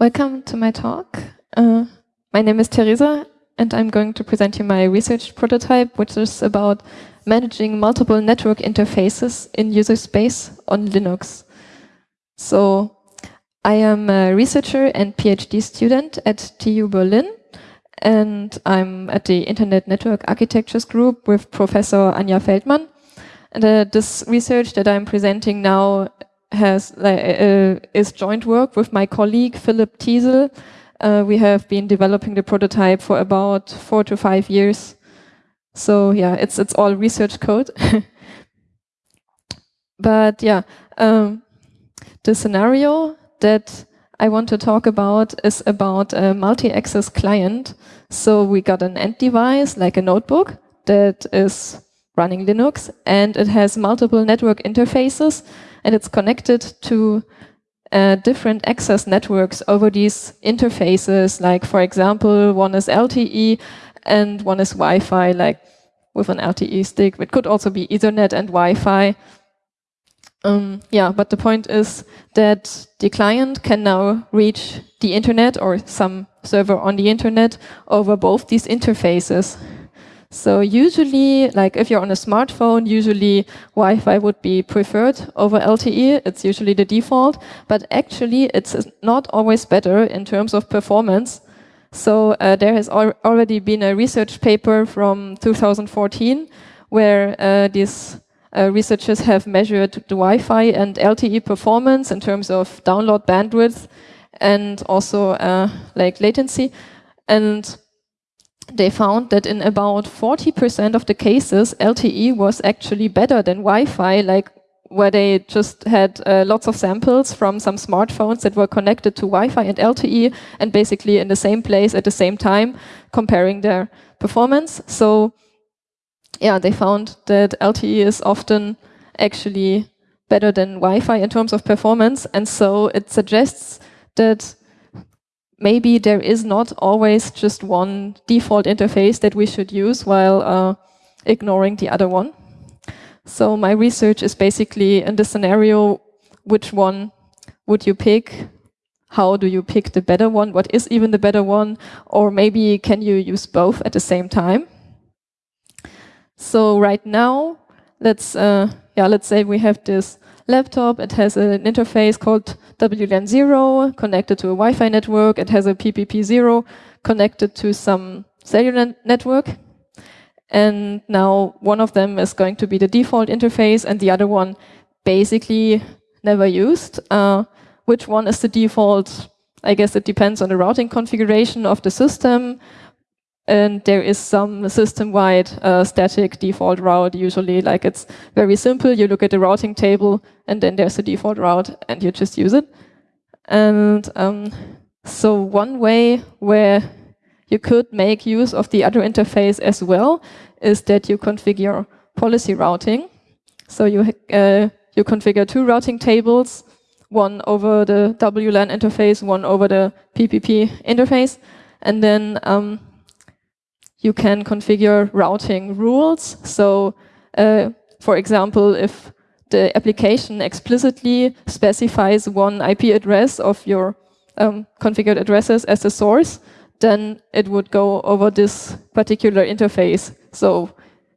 Welcome to my talk. Uh, my name is Teresa, and I'm going to present you my research prototype, which is about managing multiple network interfaces in user space on Linux. So I am a researcher and PhD student at TU Berlin, and I'm at the Internet Network Architectures group with Professor Anja Feldmann. And uh, this research that I'm presenting now has uh, is joint work with my colleague Philipp Tiesel. Uh, we have been developing the prototype for about four to five years. So yeah, it's it's all research code. but yeah, um, the scenario that I want to talk about is about a multi-access client. So we got an end device, like a notebook, that is running Linux, and it has multiple network interfaces and it's connected to uh, different access networks over these interfaces. Like, for example, one is LTE and one is Wi-Fi, like with an LTE stick. It could also be Ethernet and Wi-Fi. Um, yeah, but the point is that the client can now reach the internet or some server on the internet over both these interfaces. So usually, like if you're on a smartphone, usually Wi-Fi would be preferred over LTE. It's usually the default, but actually it's not always better in terms of performance. So uh, there has al already been a research paper from 2014 where uh, these uh, researchers have measured the Wi-Fi and LTE performance in terms of download bandwidth and also uh, like latency. And they found that in about 40% of the cases, LTE was actually better than Wi-Fi, like where they just had uh, lots of samples from some smartphones that were connected to Wi-Fi and LTE and basically in the same place at the same time, comparing their performance. So yeah, they found that LTE is often actually better than Wi-Fi in terms of performance. And so it suggests that maybe there is not always just one default interface that we should use while uh, ignoring the other one. So my research is basically in the scenario, which one would you pick? How do you pick the better one? What is even the better one? Or maybe can you use both at the same time? So right now, let's uh, yeah, let's say we have this laptop. It has an interface called WLAN0 connected to a Wi-Fi network. It has a PPP0 connected to some cellular network. And now one of them is going to be the default interface and the other one basically never used. Uh, which one is the default? I guess it depends on the routing configuration of the system and there is some system-wide uh, static default route. Usually like it's very simple. You look at the routing table and then there's a default route and you just use it. And um, so one way where you could make use of the other interface as well is that you configure policy routing. So you uh, you configure two routing tables one over the WLAN interface one over the PPP interface. And then um, you can configure routing rules. So, uh, for example, if the application explicitly specifies one IP address of your um, configured addresses as the source, then it would go over this particular interface. So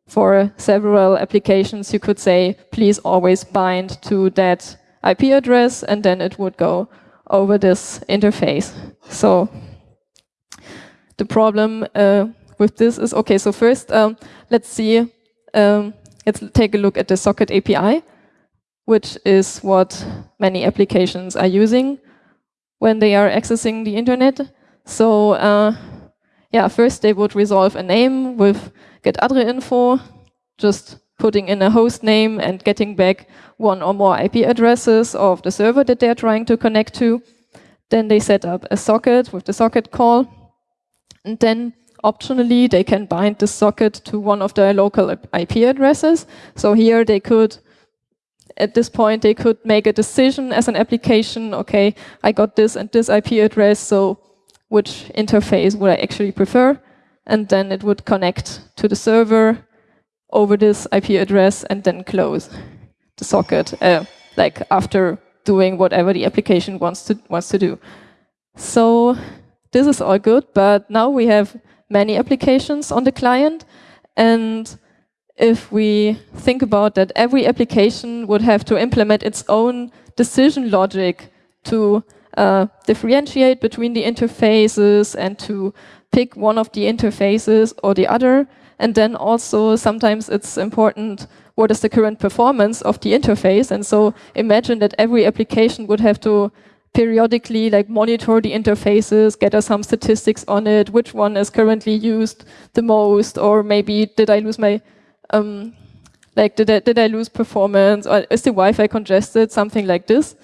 for several applications, you could say, please always bind to that IP address, and then it would go over this interface. So the problem uh, with this is, okay, so first um, let's see, um, let's take a look at the socket API, which is what many applications are using when they are accessing the internet. So uh, yeah, first they would resolve a name with getaddrinfo, just putting in a host name and getting back one or more IP addresses of the server that they're trying to connect to. Then they set up a socket with the socket call. And then optionally, they can bind the socket to one of their local IP addresses. So here they could, at this point, they could make a decision as an application, okay, I got this and this IP address, so which interface would I actually prefer? And then it would connect to the server over this IP address and then close the socket, uh, like after doing whatever the application wants to wants to do. So this is all good, but now we have many applications on the client. And if we think about that every application would have to implement its own decision logic to uh, differentiate between the interfaces and to pick one of the interfaces or the other. And then also sometimes it's important what is the current performance of the interface. And so imagine that every application would have to periodically like monitor the interfaces, gather some statistics on it, which one is currently used the most, or maybe did I lose my, um, like did I, did I lose performance, or is the Wi-Fi congested, something like this.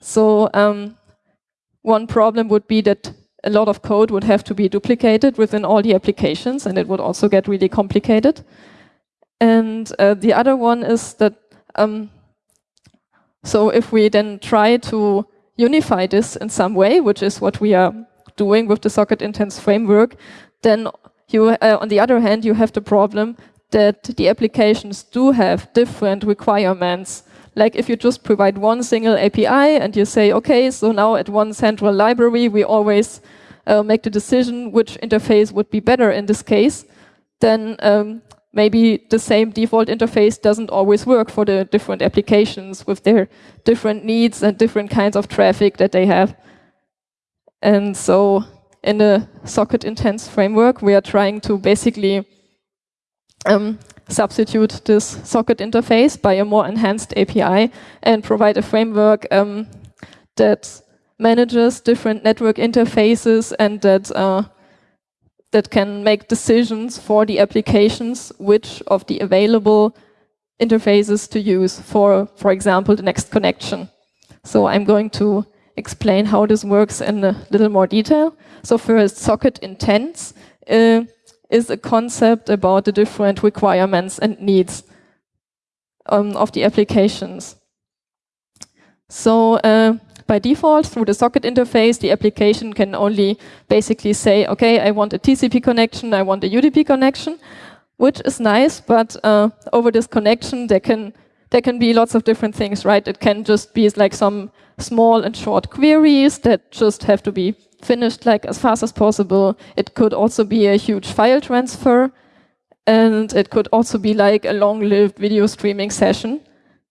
So um, one problem would be that a lot of code would have to be duplicated within all the applications, and it would also get really complicated. And uh, the other one is that, um, so if we then try to unify this in some way, which is what we are doing with the socket intents framework, then you, uh, on the other hand, you have the problem that the applications do have different requirements. Like if you just provide one single API and you say, okay, so now at one central library, we always uh, make the decision which interface would be better in this case, then um, maybe the same default interface doesn't always work for the different applications with their different needs and different kinds of traffic that they have. And so in the socket intents framework, we are trying to basically um, substitute this socket interface by a more enhanced API and provide a framework um, that manages different network interfaces and that uh, that can make decisions for the applications which of the available interfaces to use for, for example, the next connection. So I'm going to explain how this works in a little more detail. So first, socket intents uh, is a concept about the different requirements and needs um, of the applications. So uh, by default, through the socket interface, the application can only basically say, okay, I want a TCP connection, I want a UDP connection, which is nice, but uh, over this connection, there can there can be lots of different things, right? It can just be like some small and short queries that just have to be finished like as fast as possible. It could also be a huge file transfer, and it could also be like a long-lived video streaming session.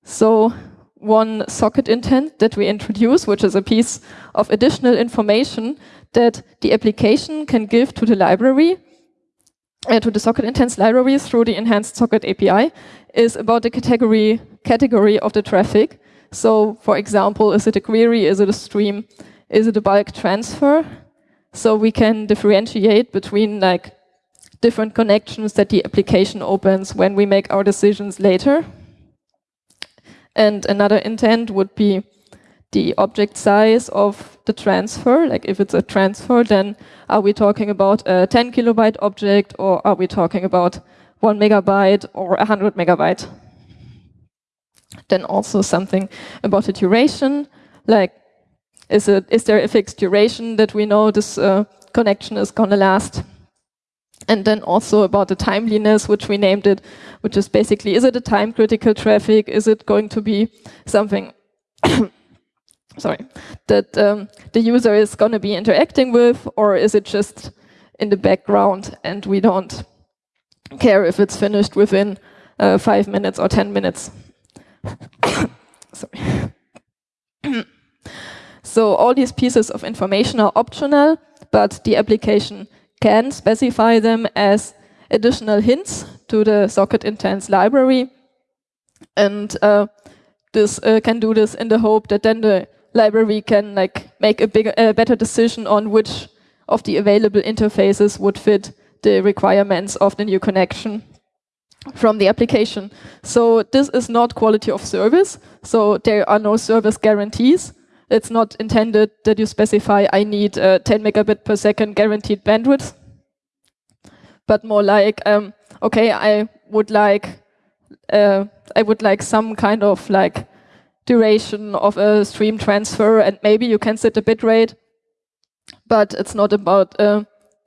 So one socket intent that we introduce, which is a piece of additional information that the application can give to the library, uh, to the socket intents library through the enhanced socket API, is about the category, category of the traffic. So, for example, is it a query, is it a stream, is it a bulk transfer? So we can differentiate between like different connections that the application opens when we make our decisions later. And another intent would be the object size of the transfer. Like if it's a transfer, then are we talking about a 10 kilobyte object or are we talking about one megabyte or 100 megabyte? Then also something about the duration, like is, it, is there a fixed duration that we know this uh, connection is going to last? And then also about the timeliness, which we named it, which is basically, is it a time critical traffic? Is it going to be something, sorry, that um, the user is going to be interacting with, or is it just in the background and we don't care if it's finished within uh, five minutes or 10 minutes? sorry. so all these pieces of information are optional, but the application can specify them as additional hints to the socket intents library. And uh, this uh, can do this in the hope that then the library can like make a bigger, a better decision on which of the available interfaces would fit the requirements of the new connection from the application. So this is not quality of service. So there are no service guarantees. It's not intended that you specify, I need uh, 10 megabit per second guaranteed bandwidth, but more like, um, okay, I would like, uh, I would like some kind of like duration of a stream transfer, and maybe you can set a bit rate, but it's not about uh,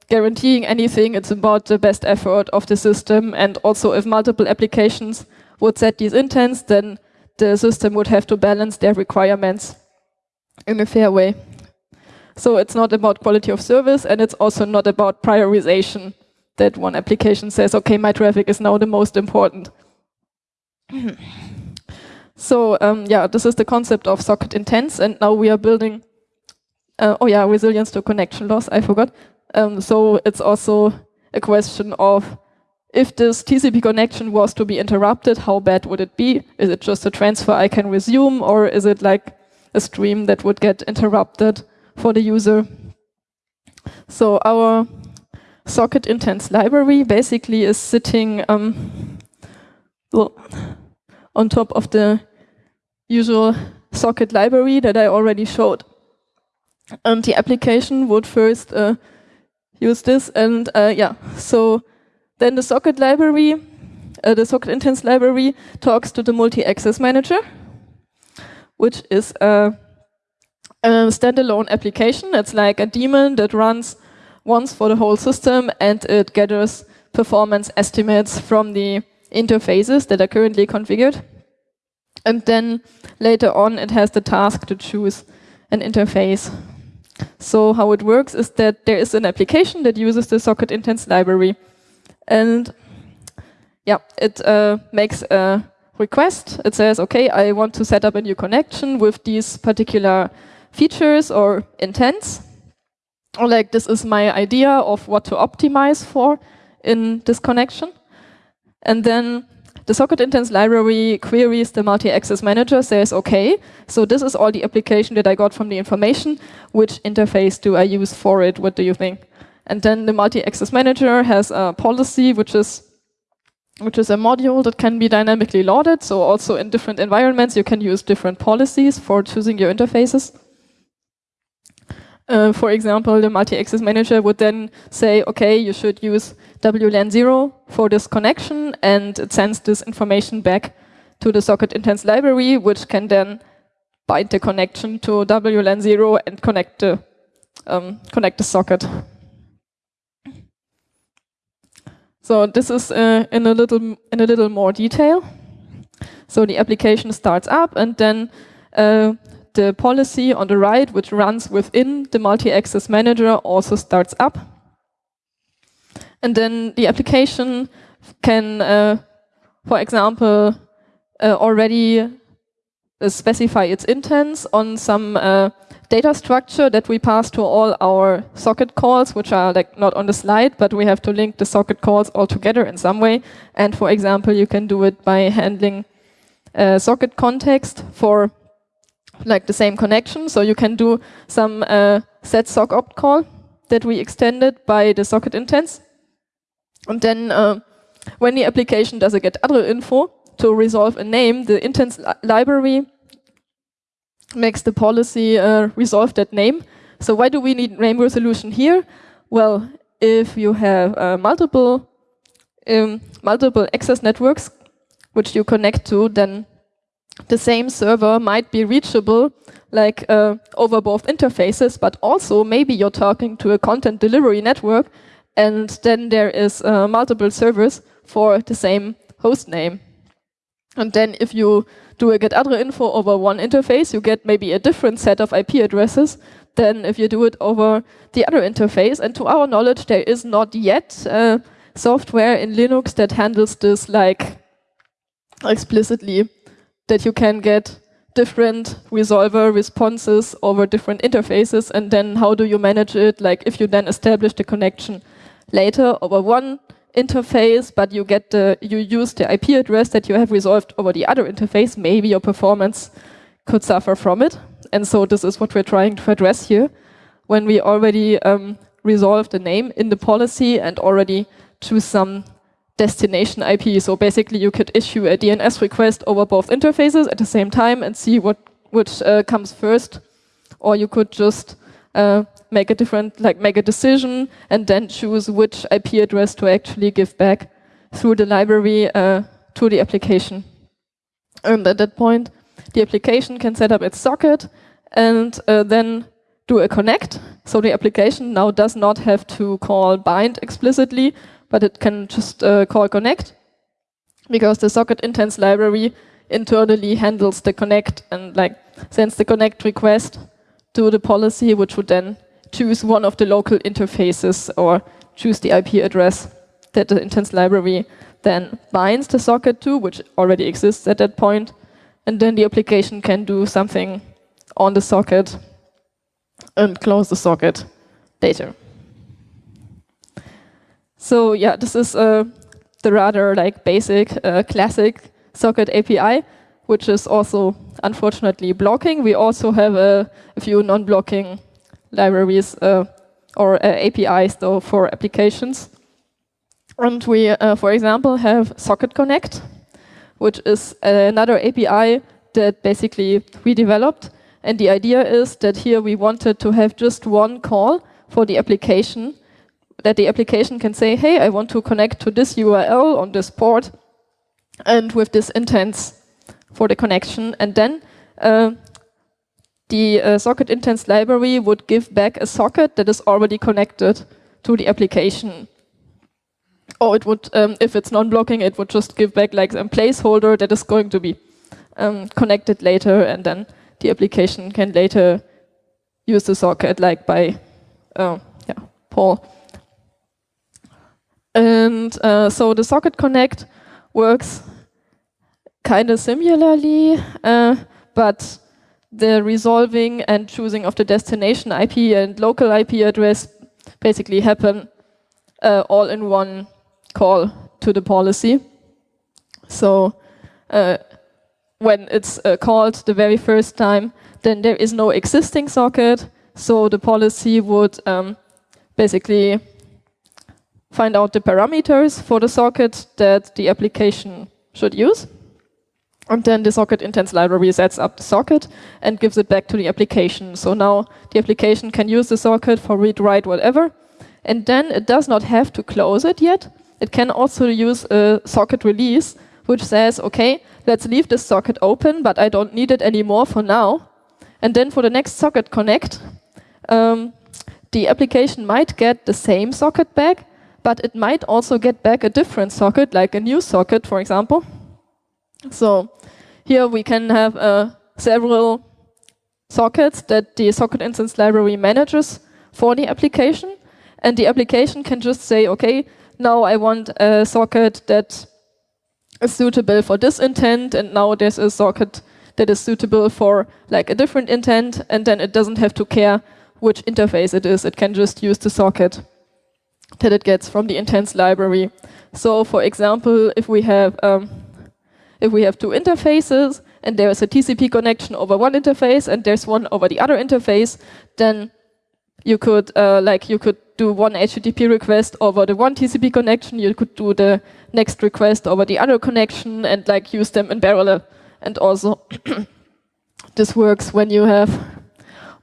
guaranteeing anything. It's about the best effort of the system, and also if multiple applications would set these intents, then the system would have to balance their requirements in a fair way. So it's not about quality of service, and it's also not about prioritization that one application says, okay, my traffic is now the most important. so um, yeah, this is the concept of socket intents, and now we are building, uh, oh yeah, resilience to connection loss, I forgot. Um, so it's also a question of if this TCP connection was to be interrupted, how bad would it be? Is it just a transfer I can resume, or is it like a stream that would get interrupted for the user? So our socket intents library basically is sitting um, on top of the usual socket library that I already showed. And the application would first uh, use this and uh, yeah, so then the socket library, uh, the socket intents library talks to the multi-access manager, which is a, a standalone application. It's like a daemon that runs once for the whole system and it gathers performance estimates from the interfaces that are currently configured. And then later on it has the task to choose an interface. So how it works is that there is an application that uses the socket intents library and yeah, it uh, makes a request. It says, okay, I want to set up a new connection with these particular features or intents. Or like, this is my idea of what to optimize for in this connection. And then the socket intents library queries the multi-access manager, says, okay, so this is all the application that I got from the information. Which interface do I use for it? What do you think? And then the multi-access manager has a policy, which is which is a module that can be dynamically loaded. So also in different environments, you can use different policies for choosing your interfaces. Uh, for example, the multi-access manager would then say, okay, you should use WLAN 0 for this connection, and it sends this information back to the socket intents library, which can then bind the connection to WLAN 0 and connect the, um, connect the socket. So this is uh, in a little in a little more detail. So the application starts up, and then uh, the policy on the right, which runs within the multi-access manager, also starts up. And then the application can, uh, for example, uh, already uh, specify its intents on some uh, data structure that we pass to all our socket calls, which are like not on the slide, but we have to link the socket calls all together in some way. And for example, you can do it by handling a socket context for like the same connection. So you can do some uh, set sock opt call that we extended by the socket intents. And then uh, when the application does a getaddrinfo to resolve a name, the intents li library makes the policy uh, resolve that name. So why do we need name resolution here? Well, if you have uh, multiple um, multiple access networks which you connect to, then the same server might be reachable like uh, over both interfaces, but also maybe you're talking to a content delivery network and then there is uh, multiple servers for the same host name. And then if you do a getaddrinfo over one interface, you get maybe a different set of IP addresses than if you do it over the other interface. And to our knowledge, there is not yet uh, software in Linux that handles this like explicitly, that you can get different resolver responses over different interfaces, and then how do you manage it? Like if you then establish the connection later over one interface, but you get the you use the IP address that you have resolved over the other interface, maybe your performance could suffer from it. And so this is what we're trying to address here. When we already um, resolve the name in the policy and already choose some destination IP. So basically you could issue a DNS request over both interfaces at the same time and see what which uh, comes first. Or you could just uh, make a different, like make a decision and then choose which IP address to actually give back through the library uh, to the application. And at that point, the application can set up its socket and uh, then do a connect. So the application now does not have to call bind explicitly, but it can just uh, call connect because the socket intents library internally handles the connect and like sends the connect request to the policy, which would then choose one of the local interfaces or choose the IP address that the intents library then binds the socket to, which already exists at that point, and then the application can do something on the socket and close the socket later. So yeah, this is uh, the rather like basic, uh, classic socket API, which is also unfortunately blocking. We also have a, a few non-blocking libraries uh, or uh, APIs though for applications. And we, uh, for example, have Socket Connect, which is another API that basically we developed. And the idea is that here we wanted to have just one call for the application, that the application can say, hey, I want to connect to this URL on this port, and with this intents for the connection. And then uh, the uh, socket intents library would give back a socket that is already connected to the application or it would, um, if it's non-blocking, it would just give back like a placeholder that is going to be um, connected later, and then the application can later use the socket, like by uh, yeah, poll. And uh, so the socket connect works kind of similarly, uh, but the resolving and choosing of the destination IP and local IP address basically happen uh, all in one call to the policy. So uh, when it's uh, called the very first time, then there is no existing socket. So the policy would um, basically find out the parameters for the socket that the application should use. And then the socket intents library sets up the socket and gives it back to the application. So now the application can use the socket for read, write, whatever. And then it does not have to close it yet. It can also use a socket release, which says, okay, let's leave this socket open, but I don't need it anymore for now. And then for the next socket connect, um, the application might get the same socket back, but it might also get back a different socket, like a new socket, for example. So here we can have uh, several sockets that the socket intents library manages for the application. And the application can just say, okay, now I want a socket that is suitable for this intent, and now there's a socket that is suitable for like a different intent, and then it doesn't have to care which interface it is. It can just use the socket that it gets from the intents library. So, for example, if we have um, if we have two interfaces and there is a TCP connection over one interface and there's one over the other interface, then you could uh, like you could do one HTTP request over the one TCP connection, you could do the next request over the other connection and like use them in parallel. And also this works when you have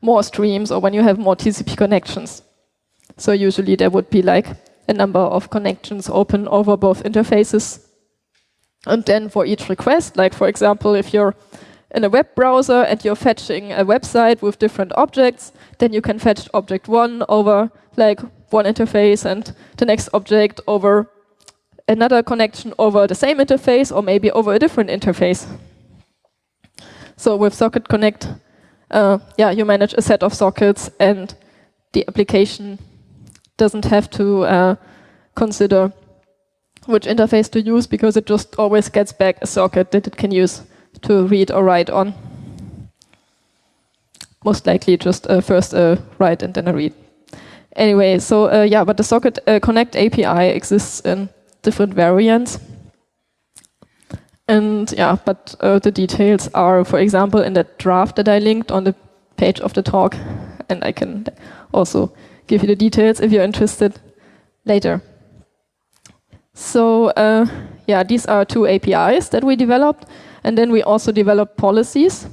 more streams or when you have more TCP connections. So usually there would be like a number of connections open over both interfaces. And then for each request, like for example, if you're in a web browser and you're fetching a website with different objects, then you can fetch object one over like one interface and the next object over another connection over the same interface or maybe over a different interface. So with Socket Connect, uh, yeah, you manage a set of sockets and the application doesn't have to uh, consider which interface to use because it just always gets back a socket that it can use to read or write on. Most likely just uh, first a write and then a read. Anyway, so uh, yeah, but the Socket uh, Connect API exists in different variants. And yeah, but uh, the details are, for example, in that draft that I linked on the page of the talk. And I can also give you the details if you're interested later. So uh, yeah, these are two APIs that we developed. And then we also developed policies,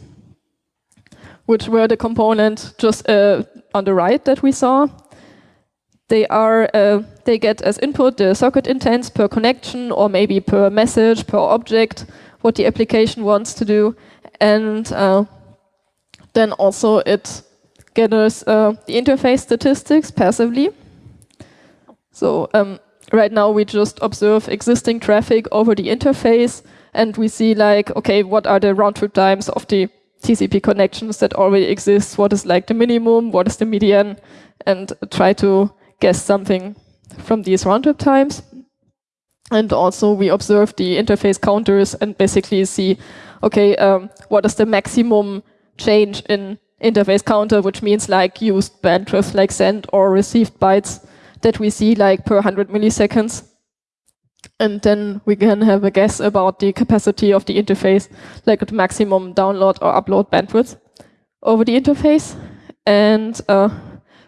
which were the component just uh, on the right that we saw. They are uh, they get as input the socket intents per connection or maybe per message, per object, what the application wants to do. And uh, then also it gathers uh, the interface statistics passively. So um, right now we just observe existing traffic over the interface and we see like, okay, what are the round trip times of the TCP connections that already exist, what is like the minimum, what is the median, and try to guess something from these round-trip times. And also we observe the interface counters and basically see, okay, um, what is the maximum change in interface counter, which means like used bandwidth, like sent or received bytes that we see like per 100 milliseconds. And then we can have a guess about the capacity of the interface, like the maximum download or upload bandwidth over the interface. And uh,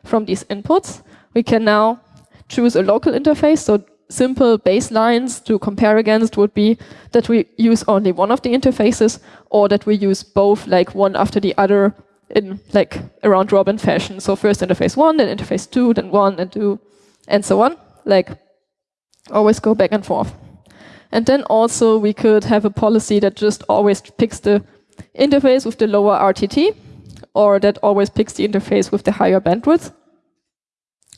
from these inputs, we can now choose a local interface. So simple baselines to compare against would be that we use only one of the interfaces or that we use both like one after the other in like a round robin fashion. So first interface one, then interface two, then one and two, and so on. Like always go back and forth. And then also we could have a policy that just always picks the interface with the lower RTT, or that always picks the interface with the higher bandwidth.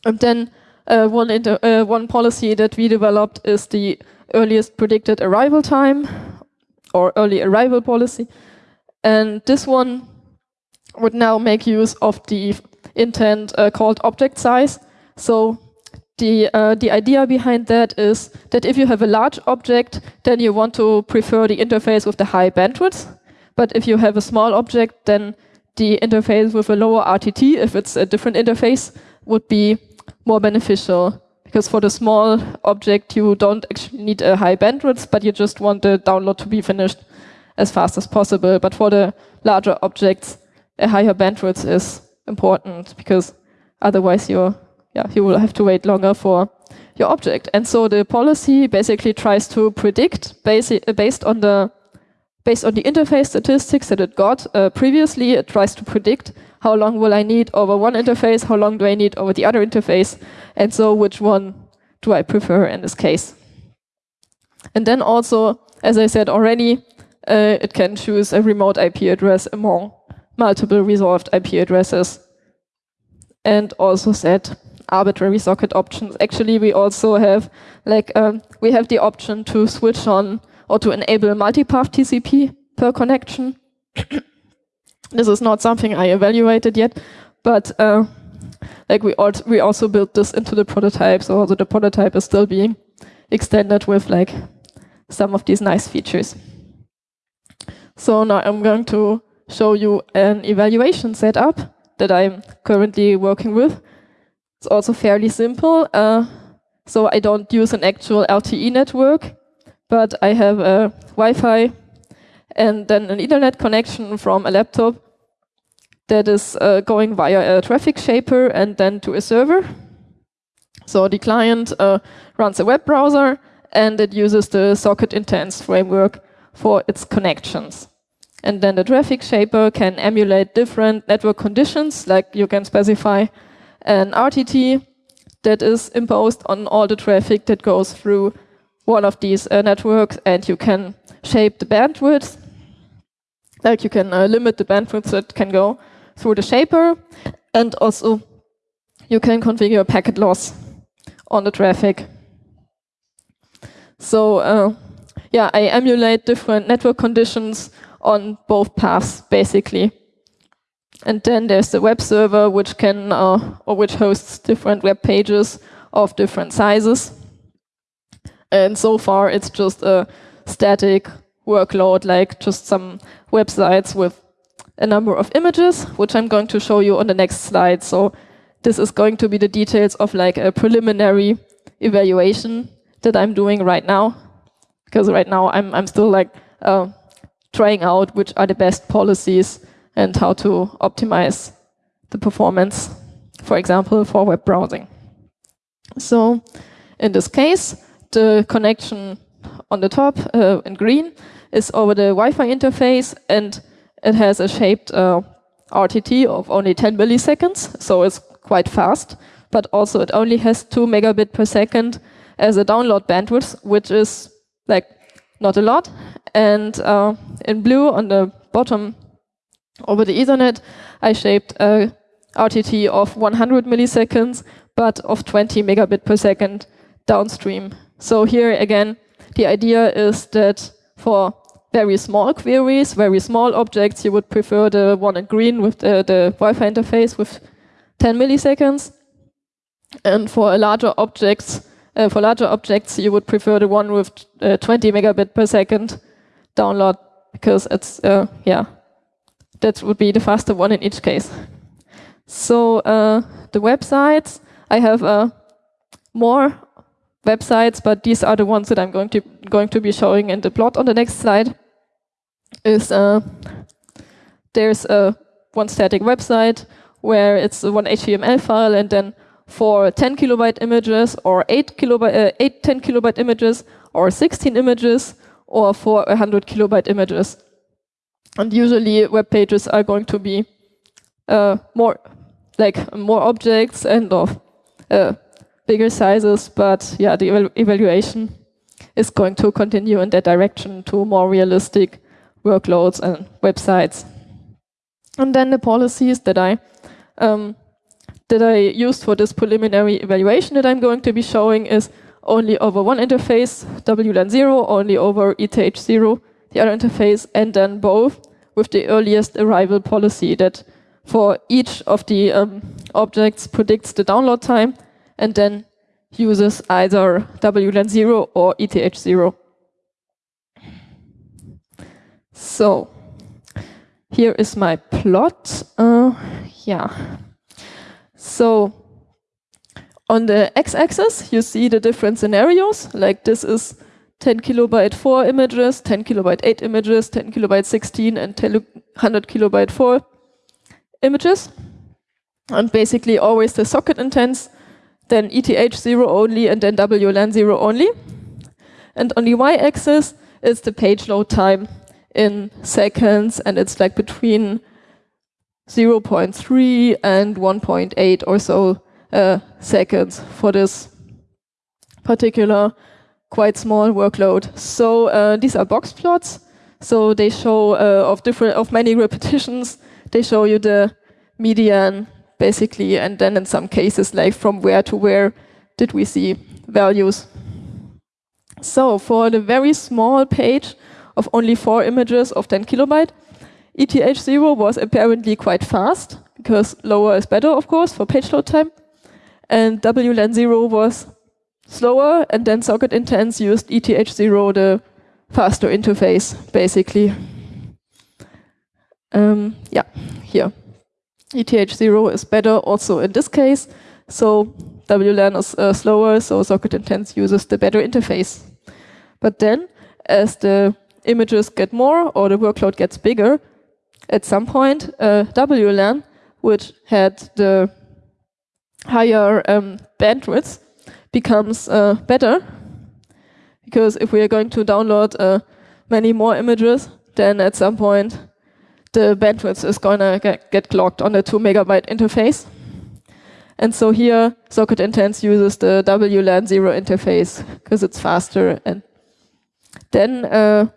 And then uh, one, uh, one policy that we developed is the earliest predicted arrival time, or early arrival policy. And this one would now make use of the intent uh, called object size. So the, uh, the idea behind that is that if you have a large object, then you want to prefer the interface with the high bandwidth. But if you have a small object, then the interface with a lower RTT, if it's a different interface, would be more beneficial. Because for the small object, you don't actually need a high bandwidth, but you just want the download to be finished as fast as possible. But for the larger objects, a higher bandwidth is important because otherwise you're, yeah, you will have to wait longer for your object. And so the policy basically tries to predict basi based on the based on the interface statistics that it got uh, previously, it tries to predict how long will I need over one interface, how long do I need over the other interface, and so which one do I prefer in this case. And then also, as I said already, uh, it can choose a remote IP address among multiple resolved IP addresses and also set arbitrary socket options. Actually, we also have like um, we have the option to switch on or to enable multipath TCP per connection. this is not something I evaluated yet, but uh, like we also we also built this into the prototype, so also the prototype is still being extended with like some of these nice features. So now I'm going to show you an evaluation setup that I'm currently working with. It's also fairly simple. Uh, so I don't use an actual LTE network, but I have a Wi-Fi and then an internet connection from a laptop that is uh, going via a traffic shaper and then to a server. So the client uh, runs a web browser and it uses the socket intents framework for its connections. And then the traffic shaper can emulate different network conditions, like you can specify an RTT that is imposed on all the traffic that goes through one of these uh, networks, and you can shape the bandwidth. Like you can uh, limit the bandwidth that can go through the shaper, and also you can configure packet loss on the traffic. So uh, yeah, I emulate different network conditions on both paths, basically. And then there's the web server, which can uh, or which hosts different web pages of different sizes. And so far, it's just a static workload, like just some websites with a number of images, which I'm going to show you on the next slide. So this is going to be the details of like a preliminary evaluation that I'm doing right now. Because right now I'm, I'm still like uh, trying out which are the best policies and how to optimize the performance, for example, for web browsing. So in this case, the connection on the top uh, in green is over the Wi-Fi interface and it has a shaped uh, RTT of only 10 milliseconds, so it's quite fast, but also it only has 2 megabit per second as a download bandwidth, which is like not a lot. And uh, in blue on the bottom over the Ethernet, I shaped a RTT of 100 milliseconds, but of 20 megabit per second downstream. So here again, the idea is that for very small queries, very small objects, you would prefer the one in green with the, the Wi-Fi interface with 10 milliseconds. And for larger objects, uh, for larger objects, you would prefer the one with uh, 20 megabit per second download because it's, uh, yeah, that would be the faster one in each case. So uh, the websites, I have uh, more websites, but these are the ones that I'm going to going to be showing in the plot on the next slide. Is uh, there's a one static website where it's one HTML file and then for 10 kilobyte images or 8 kilobyte, uh, 8 10 kilobyte images or 16 images or for 100 kilobyte images. And usually web pages are going to be uh, more like more objects and of uh, bigger sizes, but yeah, the eval evaluation is going to continue in that direction to more realistic workloads and websites. And then the policies that I um, that I used for this preliminary evaluation that I'm going to be showing is only over one interface, WLAN0, only over ETH0, the other interface, and then both with the earliest arrival policy that for each of the um, objects predicts the download time and then uses either WLAN0 or ETH0. So here is my plot. Uh, yeah. So on the x-axis, you see the different scenarios. Like this is 10 kilobyte 4 images, 10 kilobyte 8 images, 10 kilobyte 16, and 100 kilobyte 4 images. And basically always the socket intents, then ETH0 only, and then WLAN0 only. And on the y-axis, it's the page load time in seconds, and it's like between 0.3 and 1.8 or so uh, seconds for this particular quite small workload. So uh, these are box plots. So they show uh, of different of many repetitions. They show you the median basically, and then in some cases like from where to where did we see values. So for the very small page of only four images of 10 kilobyte, ETH0 was apparently quite fast, because lower is better, of course, for page load time. And WLAN0 was slower, and then socket intents used ETH0, the faster interface, basically. Um, yeah, here. ETH0 is better also in this case, so WLAN is uh, slower, so socket intents uses the better interface. But then, as the images get more or the workload gets bigger, at some point, uh, WLAN, which had the higher um, bandwidth, becomes uh, better. Because if we are going to download uh, many more images, then at some point the bandwidth is going to get, get clogged on the 2 megabyte interface. And so here, Socket Intents uses the WLAN 0 interface because it's faster. And then uh,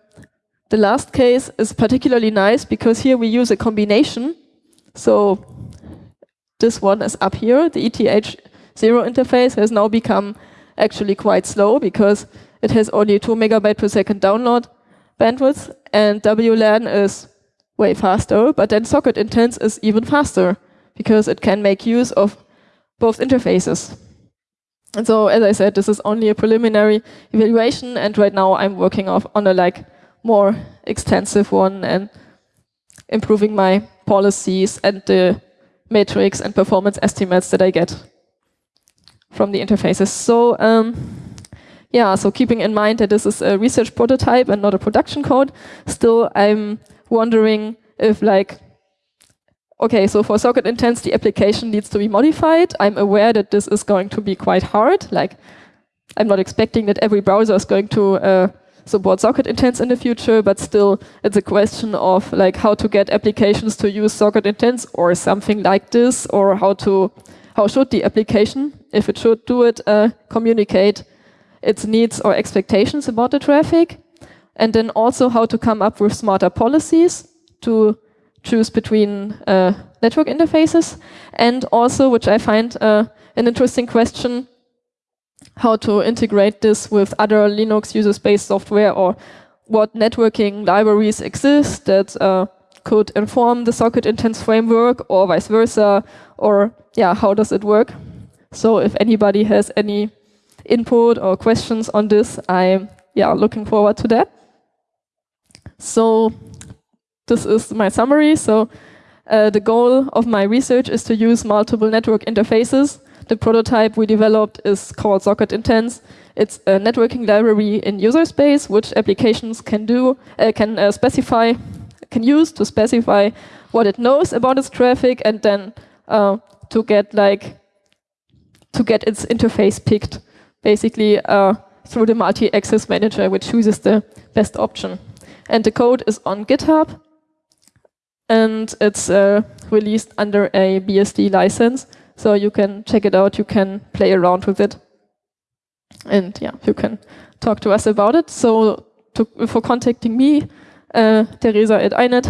the last case is particularly nice because here we use a combination. So this one is up here. The ETH0 interface has now become actually quite slow because it has only 2 megabyte per second download bandwidth and WLAN is way faster, but then socket intents is even faster because it can make use of both interfaces. And so, as I said, this is only a preliminary evaluation, and right now I'm working off on a like more extensive one and improving my policies and the metrics and performance estimates that I get from the interfaces. So um, yeah, so keeping in mind that this is a research prototype and not a production code, still I'm wondering if like, okay, so for socket intents, the application needs to be modified. I'm aware that this is going to be quite hard. Like, I'm not expecting that every browser is going to uh, support socket intents in the future, but still it's a question of like how to get applications to use socket intents or something like this, or how to how should the application, if it should do it, uh, communicate its needs or expectations about the traffic, and then also how to come up with smarter policies to choose between uh, network interfaces, and also, which I find uh, an interesting question, how to integrate this with other Linux user space software or what networking libraries exist that uh, could inform the socket intents framework or vice versa, or yeah, how does it work? So if anybody has any input or questions on this, I'm yeah, looking forward to that. So this is my summary. So uh, the goal of my research is to use multiple network interfaces. The prototype we developed is called Socket Intents. It's a networking library in user space, which applications can do, uh, can uh, specify, can use to specify what it knows about its traffic, and then uh, to get like to get its interface picked, basically uh, through the multi-access manager, which chooses the best option. And the code is on GitHub, and it's uh, released under a BSD license. So you can check it out, you can play around with it. And yeah, you can talk to us about it. So to, for contacting me, uh, Teresa at INET,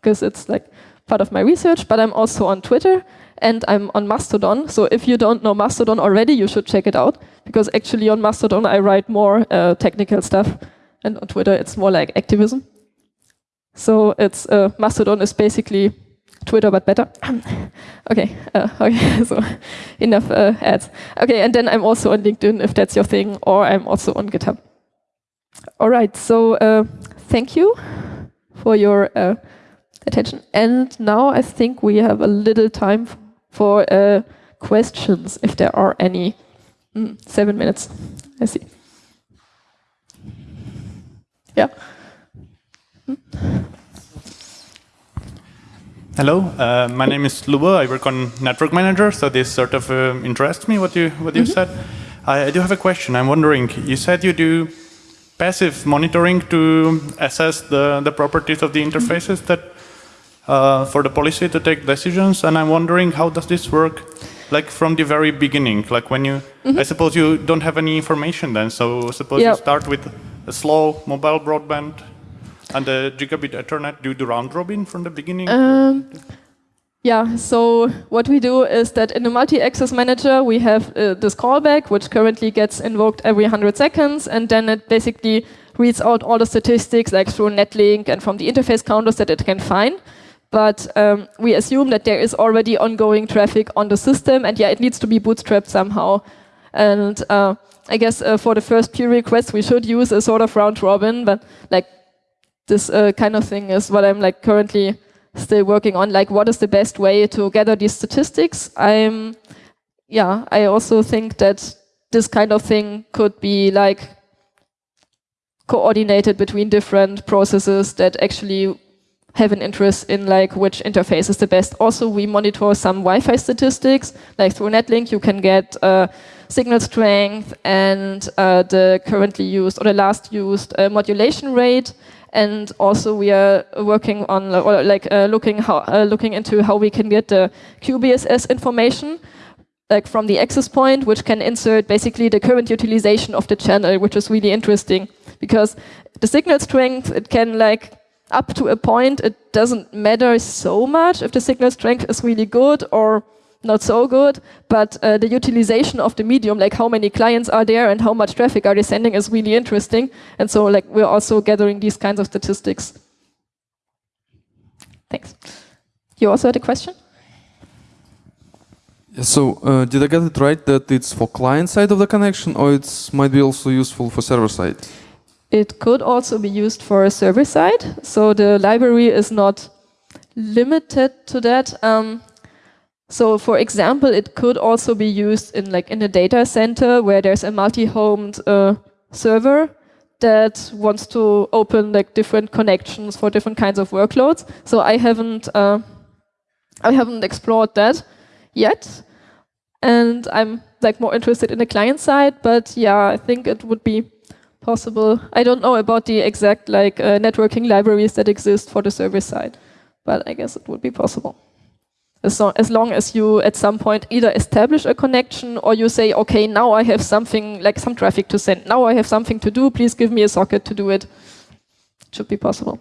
because it's like part of my research, but I'm also on Twitter and I'm on Mastodon. So if you don't know Mastodon already, you should check it out because actually on Mastodon I write more uh, technical stuff and on Twitter it's more like activism. So it's uh, Mastodon is basically Twitter but better. okay, uh, okay, so enough uh, ads. Okay, and then I'm also on LinkedIn if that's your thing, or I'm also on GitHub. All right, so uh, thank you for your uh, attention. And now I think we have a little time for uh, questions, if there are any. Mm, seven minutes, I see. Yeah. Hello, uh, my name is Luba. I work on Network Manager, so this sort of uh, interests me what you what you mm -hmm. said. I, I, do have a question. I'm wondering. You said you do passive monitoring to assess the the properties of the interfaces mm -hmm. that uh, for the policy to take decisions, and I'm wondering how does this work? Like from the very beginning, like when you, mm -hmm. I suppose you don't have any information then. So suppose yep. you start with a slow mobile broadband and the gigabit Ethernet, do you do round robin from the beginning? Um, yeah, so what we do is that in the multi-access manager, we have uh, this callback, which currently gets invoked every 100 seconds, and then it basically reads out all the statistics, like through Netlink and from the interface counters that it can find. But um, we assume that there is already ongoing traffic on the system, and yeah, it needs to be bootstrapped somehow. And uh, I guess uh, for the first peer request, we should use a sort of round robin, but like this uh, kind of thing is what I'm like currently still working on. Like, what is the best way to gather these statistics? I'm, yeah, I also think that this kind of thing could be like coordinated between different processes that actually have an interest in like which interface is the best. Also, we monitor some Wi-Fi statistics, like through Netlink, you can get uh, signal strength and uh, the currently used or the last used uh, modulation rate. And also we are working on or like uh, looking how uh, looking into how we can get the QBSS information like from the access point, which can insert basically the current utilization of the channel, which is really interesting because the signal strength it can like up to a point it doesn't matter so much if the signal strength is really good or not so good, but uh, the utilization of the medium, like how many clients are there and how much traffic are they sending is really interesting. And so like we're also gathering these kinds of statistics. Thanks. You also had a question? So uh, did I get it right that it's for client side of the connection or it might be also useful for server side? It could also be used for a server side. So the library is not limited to that. Um, so for example, it could also be used in like in a data center where there's a multi-homed uh, server that wants to open like different connections for different kinds of workloads. So I haven't uh, I haven't explored that yet, and I'm like more interested in the client side. But yeah, I think it would be possible. I don't know about the exact like uh, networking libraries that exist for the server side, but I guess it would be possible. As long, as long as you at some point either establish a connection or you say, okay, now I have something like some traffic to send. Now I have something to do. Please give me a socket to do it. It should be possible.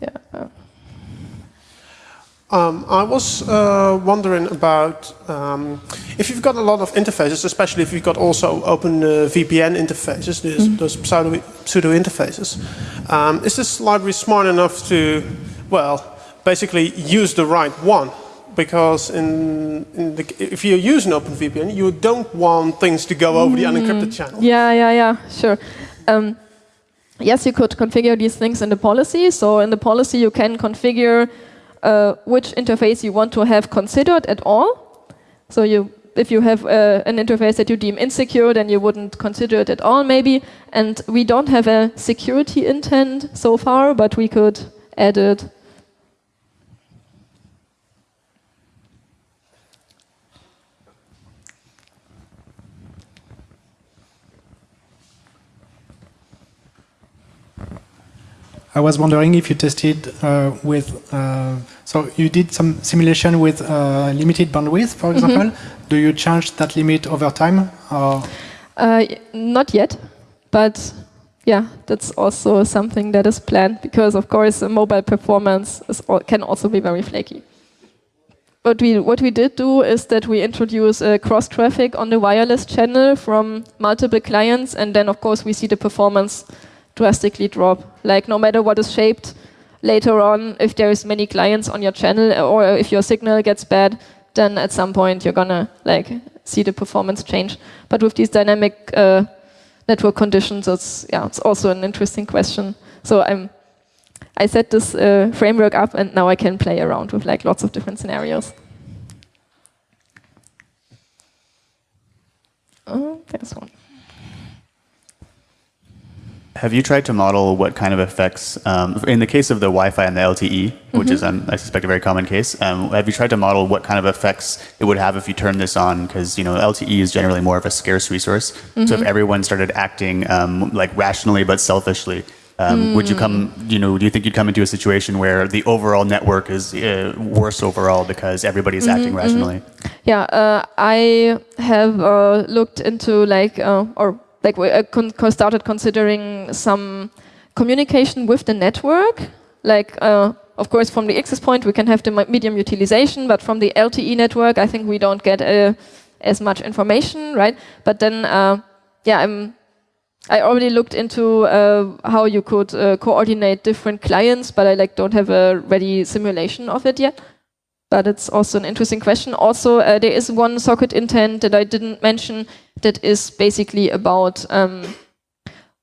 Yeah. Um, I was uh, wondering about um, if you've got a lot of interfaces, especially if you've got also open uh, VPN interfaces, those, mm -hmm. those pseudo, pseudo interfaces. Um, is this library smart enough to, well, basically use the right one? Because in, in the, if you use an open VPN, you don't want things to go over mm. the unencrypted channel. Yeah, yeah, yeah, sure. Um, yes, you could configure these things in the policy. So in the policy, you can configure uh, which interface you want to have considered at all. So you, if you have uh, an interface that you deem insecure, then you wouldn't consider it at all, maybe. And we don't have a security intent so far, but we could add it I was wondering if you tested uh, with, uh, so you did some simulation with uh, limited bandwidth, for mm-hmm. example. Mm -hmm. Do you change that limit over time? Uh, not yet, but yeah, that's also something that is planned because, of course, mobile performance all, can also be very flaky. What we, what we did do is that we introduce cross traffic on the wireless channel from multiple clients, and then, of course, we see the performance drastically drop. Like no matter what is shaped later on, if there's many clients on your channel or if your signal gets bad, then at some point you're gonna like see the performance change. But with these dynamic uh, network conditions, it's yeah, it's also an interesting question. So I'm I set this uh, framework up, and now I can play around with like lots of different scenarios. Oh, there's one. Have you tried to model what kind of effects, um, in the case of the Wi-Fi and the LTE, which mm-hmm. is, um, I suspect, a very common case, um, have you tried to model what kind of effects it would have if you turn this on? Because you know LTE is generally more of a scarce resource. Mm-hmm. So if mm-hmm. everyone started acting um, like rationally but selfishly, um, mm. would you come, you know, do you think you'd come into a situation where the overall network is uh, worse overall because everybody is mm-hmm, acting mm-hmm. rationally? Yeah, uh, I have uh, looked into like, uh, or like we uh, con started considering some communication with the network. Like, uh, of course, from the access point, we can have the medium utilization, but from the LTE network, I think we don't get uh, as much information, right? But then, uh, yeah, I'm, I already looked into uh, how you could uh, coordinate different clients, but I like don't have a ready simulation of it yet but it's also an interesting question. Also, uh, there is one socket intent that I didn't mention that is basically about um,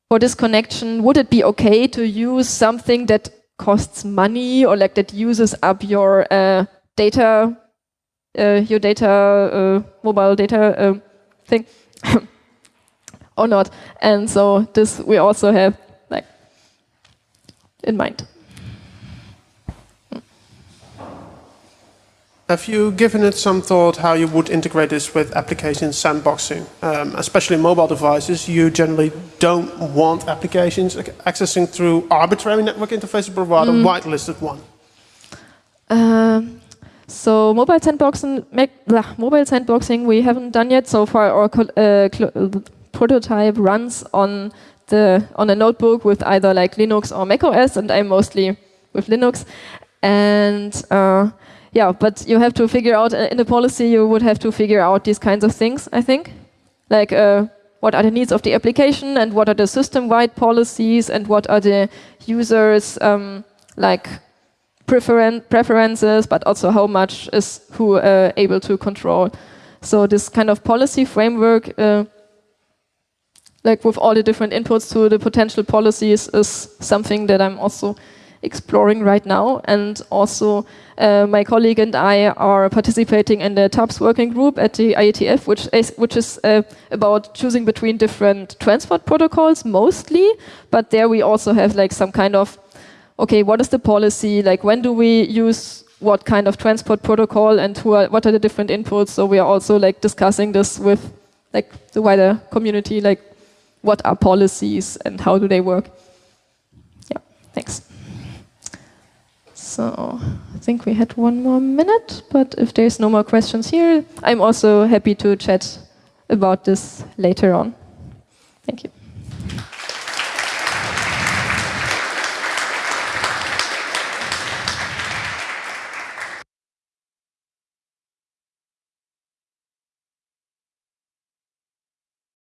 for this connection, would it be okay to use something that costs money or like that uses up your uh, data, uh, your data, uh, mobile data uh, thing, or not? And so this we also have like in mind. Have you given it some thought how you would integrate this with application sandboxing? Um, especially mobile devices, you generally don't want applications accessing through arbitrary network interfaces, but rather mm. whitelisted one. Um, so mobile sandboxing, mobile sandboxing, we haven't done yet so far. Our uh, prototype runs on the on a notebook with either like Linux or Mac OS, and I'm mostly with Linux. And uh, yeah, but you have to figure out uh, in the policy, you would have to figure out these kinds of things, I think. Like, uh, what are the needs of the application and what are the system-wide policies and what are the users' um, like preferen preferences, but also how much is who uh, able to control. So this kind of policy framework, uh, like with all the different inputs to the potential policies, is something that I'm also exploring right now. And also, uh, my colleague and I are participating in the TAPS working group at the IETF, which is, which is uh, about choosing between different transport protocols mostly. But there we also have like some kind of, okay, what is the policy? Like, when do we use what kind of transport protocol and are, what are the different inputs? So we are also like discussing this with like the wider community, like what are policies and how do they work? Yeah, thanks. So I think we had one more minute, but if there's no more questions here, I'm also happy to chat about this later on. Thank you.